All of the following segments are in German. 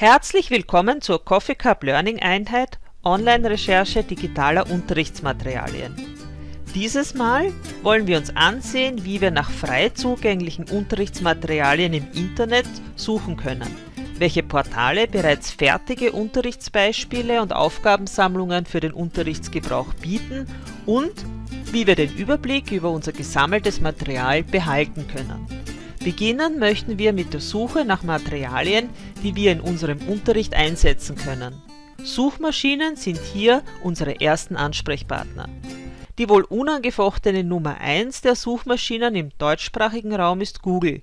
Herzlich willkommen zur Coffee Cup Learning Einheit Online-Recherche digitaler Unterrichtsmaterialien. Dieses Mal wollen wir uns ansehen, wie wir nach frei zugänglichen Unterrichtsmaterialien im Internet suchen können, welche Portale bereits fertige Unterrichtsbeispiele und Aufgabensammlungen für den Unterrichtsgebrauch bieten und wie wir den Überblick über unser gesammeltes Material behalten können. Beginnen möchten wir mit der Suche nach Materialien, die wir in unserem Unterricht einsetzen können. Suchmaschinen sind hier unsere ersten Ansprechpartner. Die wohl unangefochtene Nummer 1 der Suchmaschinen im deutschsprachigen Raum ist Google.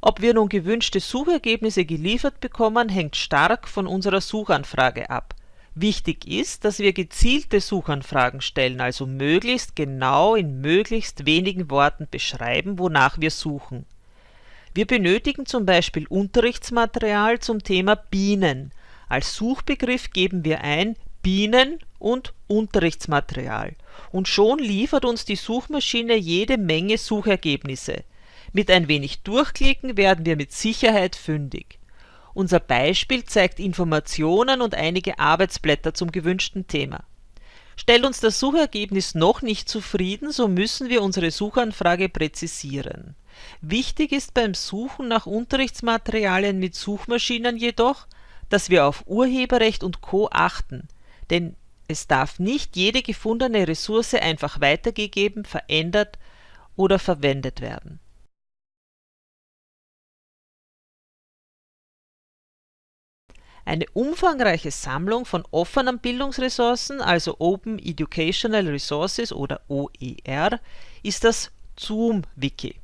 Ob wir nun gewünschte Suchergebnisse geliefert bekommen, hängt stark von unserer Suchanfrage ab. Wichtig ist, dass wir gezielte Suchanfragen stellen, also möglichst genau in möglichst wenigen Worten beschreiben, wonach wir suchen. Wir benötigen zum Beispiel Unterrichtsmaterial zum Thema Bienen. Als Suchbegriff geben wir ein Bienen und Unterrichtsmaterial und schon liefert uns die Suchmaschine jede Menge Suchergebnisse. Mit ein wenig Durchklicken werden wir mit Sicherheit fündig. Unser Beispiel zeigt Informationen und einige Arbeitsblätter zum gewünschten Thema. Stellt uns das Suchergebnis noch nicht zufrieden, so müssen wir unsere Suchanfrage präzisieren. Wichtig ist beim Suchen nach Unterrichtsmaterialien mit Suchmaschinen jedoch, dass wir auf Urheberrecht und Co. achten, denn es darf nicht jede gefundene Ressource einfach weitergegeben, verändert oder verwendet werden. Eine umfangreiche Sammlung von offenen Bildungsressourcen, also Open Educational Resources oder OER, ist das ZOOM-Wiki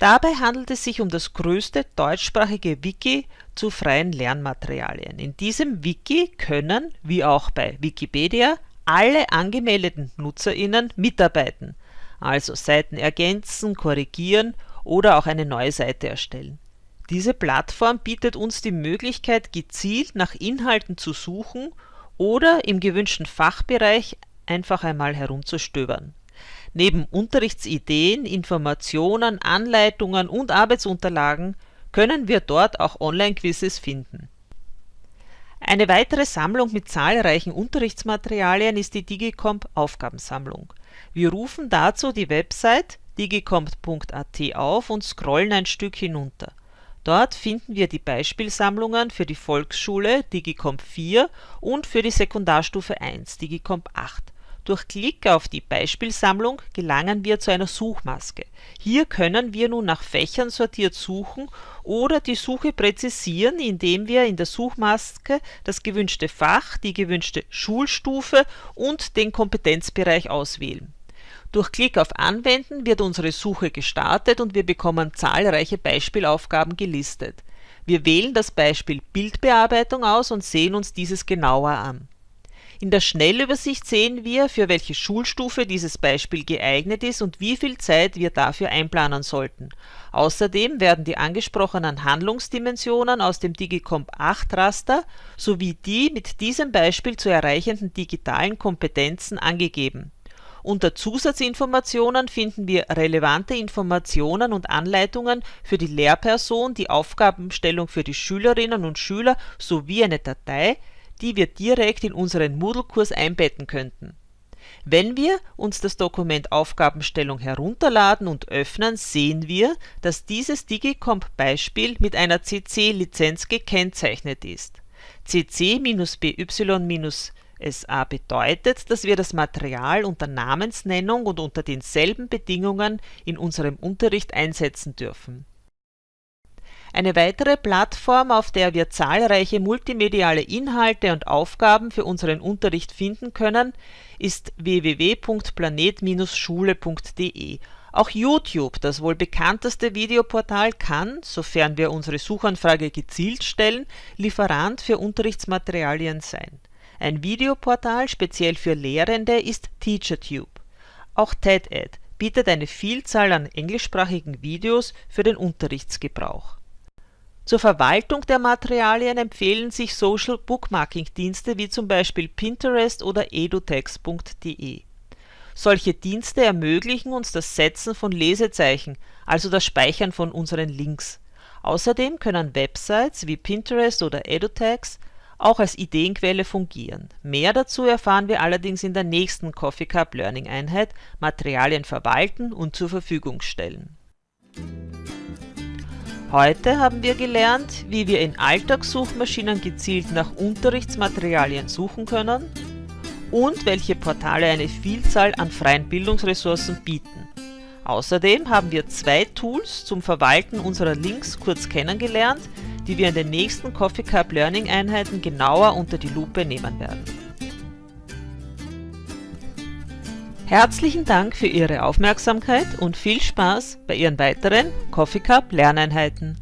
Dabei handelt es sich um das größte deutschsprachige Wiki zu freien Lernmaterialien. In diesem Wiki können, wie auch bei Wikipedia, alle angemeldeten NutzerInnen mitarbeiten, also Seiten ergänzen, korrigieren oder auch eine neue Seite erstellen. Diese Plattform bietet uns die Möglichkeit, gezielt nach Inhalten zu suchen oder im gewünschten Fachbereich einfach einmal herumzustöbern Neben Unterrichtsideen, Informationen, Anleitungen und Arbeitsunterlagen können wir dort auch Online-Quizzes finden. Eine weitere Sammlung mit zahlreichen Unterrichtsmaterialien ist die Digicomp Aufgabensammlung. Wir rufen dazu die Website digicomp.at auf und scrollen ein Stück hinunter. Dort finden wir die Beispielsammlungen für die Volksschule Digicomp 4 und für die Sekundarstufe 1 Digicomp 8 durch Klick auf die Beispielsammlung gelangen wir zu einer Suchmaske. Hier können wir nun nach Fächern sortiert suchen oder die Suche präzisieren, indem wir in der Suchmaske das gewünschte Fach, die gewünschte Schulstufe und den Kompetenzbereich auswählen. Durch Klick auf Anwenden wird unsere Suche gestartet und wir bekommen zahlreiche Beispielaufgaben gelistet. Wir wählen das Beispiel Bildbearbeitung aus und sehen uns dieses genauer an in der Schnellübersicht sehen wir, für welche Schulstufe dieses Beispiel geeignet ist und wie viel Zeit wir dafür einplanen sollten. Außerdem werden die angesprochenen Handlungsdimensionen aus dem Digicomp 8 Raster sowie die mit diesem Beispiel zu erreichenden digitalen Kompetenzen angegeben. Unter Zusatzinformationen finden wir relevante Informationen und Anleitungen für die Lehrperson, die Aufgabenstellung für die Schülerinnen und Schüler sowie eine Datei die wir direkt in unseren Moodle-Kurs einbetten könnten. Wenn wir uns das Dokument Aufgabenstellung herunterladen und öffnen, sehen wir, dass dieses Digicomp-Beispiel mit einer CC-Lizenz gekennzeichnet ist. CC-BY-SA bedeutet, dass wir das Material unter Namensnennung und unter denselben Bedingungen in unserem Unterricht einsetzen dürfen eine weitere Plattform, auf der wir zahlreiche multimediale Inhalte und Aufgaben für unseren Unterricht finden können, ist www.planet-schule.de. Auch YouTube, das wohl bekannteste Videoportal, kann, sofern wir unsere Suchanfrage gezielt stellen, Lieferant für Unterrichtsmaterialien sein. Ein Videoportal speziell für Lehrende ist TeacherTube. Auch TED-Ed bietet eine Vielzahl an englischsprachigen Videos für den Unterrichtsgebrauch zur Verwaltung der Materialien empfehlen sich Social Bookmarking Dienste wie zum Beispiel Pinterest oder edutext.de. Solche Dienste ermöglichen uns das Setzen von Lesezeichen, also das Speichern von unseren Links. Außerdem können Websites wie Pinterest oder EduTags auch als Ideenquelle fungieren. Mehr dazu erfahren wir allerdings in der nächsten Coffee Cup Learning Einheit Materialien verwalten und zur Verfügung stellen. Heute haben wir gelernt, wie wir in Alltagssuchmaschinen gezielt nach Unterrichtsmaterialien suchen können und welche Portale eine Vielzahl an freien Bildungsressourcen bieten. Außerdem haben wir zwei Tools zum Verwalten unserer Links kurz kennengelernt, die wir in den nächsten Coffee Cup Learning Einheiten genauer unter die Lupe nehmen werden. Herzlichen Dank für Ihre Aufmerksamkeit und viel Spaß bei Ihren weiteren Coffee Cup Lerneinheiten.